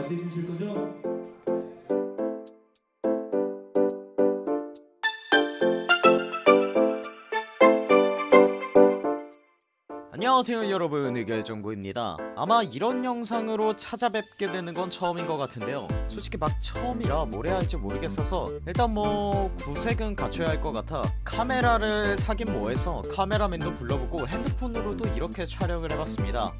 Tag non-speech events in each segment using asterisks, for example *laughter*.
la technique du podium. 안녕하세요 여러분 의결정구입니다. 아마 이런 영상으로 찾아뵙게 되는 건 처음인 것 같은데요. 솔직히 막 처음이라 뭘 해야 할지 모르겠어서 일단 뭐 구색은 갖춰야 할 것 같아. 카메라를 사긴 뭐해서 카메라맨도 불러보고 핸드폰으로도 이렇게 촬영을 해봤습니다.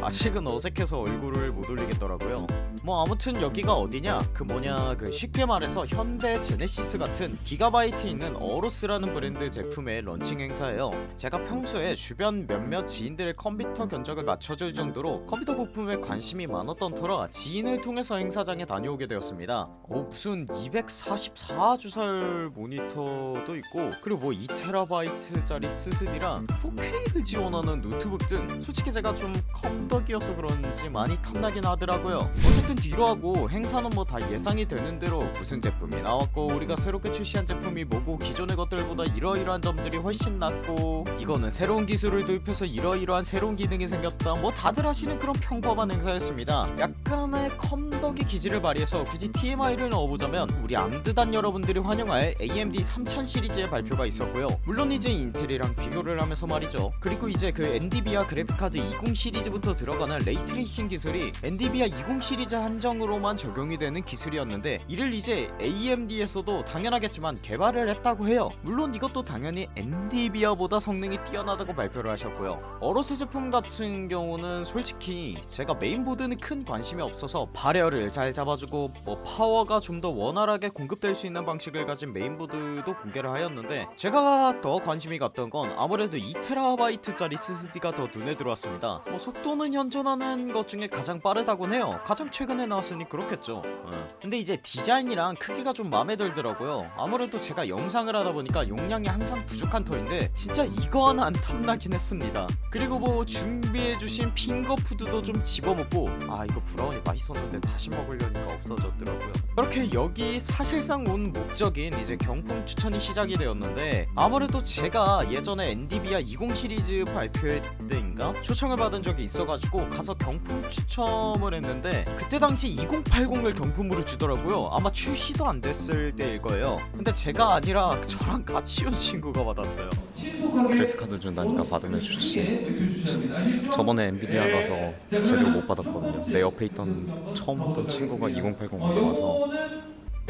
아직은 어색해서 얼굴을 못 올리겠더라고요. 뭐 아무튼 여기가 어디냐? 그 뭐냐? 그 쉽게 말해서 현대 제네시스 같은 GIGABYTE에 있는 AORUS라는 브랜드 제품의 런칭 행사예요. 제가 평소에 주변 몇몇 지인들의 컴퓨터 견적을 맞춰줄 정도로 컴퓨터 부품에 관심이 많았던 터라 지인을 통해서 행사장에 다녀오게 되었습니다. 어 무슨 244 주사율 모니터도 있고 그리고 뭐 2TB짜리 SSD랑 4K를 지원하는 노트북 등 솔직히 제가 좀 컴덕이어서 그런지 많이 탐나긴 하더라고요. 어쨌든 뒤로 하고 행사는 뭐 다 예상이 되는 대로 무슨 제품이 나왔고 우리가 새롭게 출시한 제품이 뭐고 기존의 것들보다 이러이러한 점들이 훨씬 낫고 이거는 새로운 기술을 도입해서 이러 이러한 새로운 기능이 생겼다. 뭐 다들 하시는 그런 평범한 행사였습니다. 약간의 컴덕의 기질을 발휘해서 굳이 TMI를 넣어보자면 우리 암드단 여러분들이 환영할 AMD 3000 시리즈의 발표가 있었고요. 물론 이제 인텔이랑 비교를 하면서 말이죠. 그리고 이제 그 엔디비아 그래픽카드 20 시리즈부터 들어가는 ray tracing 기술이 엔디비아 20 시리즈 한정으로만 적용이 되는 기술이었는데 이를 이제 AMD에서도 당연하겠지만 개발을 했다고 해요. 물론 이것도 당연히 NVIDIA보다 성능이 뛰어나다고 발표를 하셨고요 AORUS 제품 같은 경우는 솔직히 제가 메인보드는 큰 관심이 없어서 발열을 잘 잡아주고 뭐 파워가 좀 더 원활하게 공급될 수 있는 방식을 가진 메인보드도 공개를 하였는데 제가 더 관심이 갔던 건 아무래도 2TB짜리 SSD가 더 눈에 들어왔습니다. 뭐 속도는 현존하는 것 중에 가장 빠르다곤 해요. 가장 최근에 나왔으니 그렇겠죠. 예. 근데 이제 디자인이랑 크기가 좀 마음에 들더라고요. 아무래도 제가 영상을 하다 보니까 용량이 항상 부족한 터인데 진짜 이거 하나 안 탐나긴 했습니다. 그 리고 뭐 준비해주신 핑거푸드도 좀 집어먹고 아 이거 브라우니 맛있었는데 다시 먹으려니까 없어졌더라고요. 그렇게 여기 사실상 온 목적인 이제 경품 추천이 시작이 되었는데 아무래도 제가 예전에 엔디비아 20 시리즈 발표회 때인가? 초청을 받은 적이 있어가지고 가서 경품 추첨을 했는데 그때 당시 2080을 경품으로 주더라고요. 아마 출시도 안 됐을 때일 거예요. 근데 제가 아니라 저랑 같이 온 친구가 받았어요 그래픽카드 준다니까 받으면 좋지. 저번에 엔비디아 가서 제대로 못 받았거든요. 내 옆에 있던 처음 봤던 친구가 2080 받아와서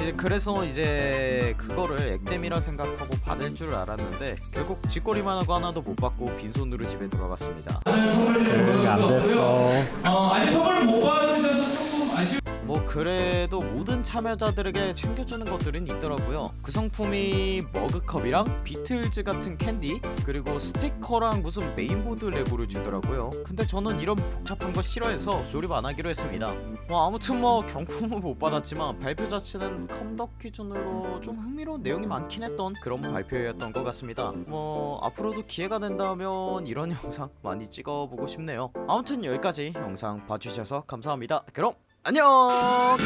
이제 그래서 이제 그거를 액땜이라 생각하고 받을 줄 알았는데 결국 쥐꼬리만 하고 하나도 못 받고 빈손으로 집에 돌아갔습니다. 이게 안 됐어. 어, 아니 선물을 못 아쉬워. 뭐 그래도 모든 참여자들에게 챙겨주는 것들은 있더라고요. 그 성품이 머그컵이랑 비틀즈 같은 캔디 그리고 스티커랑 무슨 메인보드 레고를 주더라고요. 근데 저는 이런 복잡한 거 싫어해서 조립 안 하기로 했습니다. 뭐 아무튼 뭐 경품은 못 받았지만 발표 자체는 컴덕 기준으로 좀 흥미로운 내용이 많긴 했던 그런 발표였던 것 같습니다. 뭐 앞으로도 기회가 된다면 이런 *laughs* 영상 많이 찍어보고 싶네요. 아무튼 여기까지 영상 봐주셔서 감사합니다. 그럼 안녕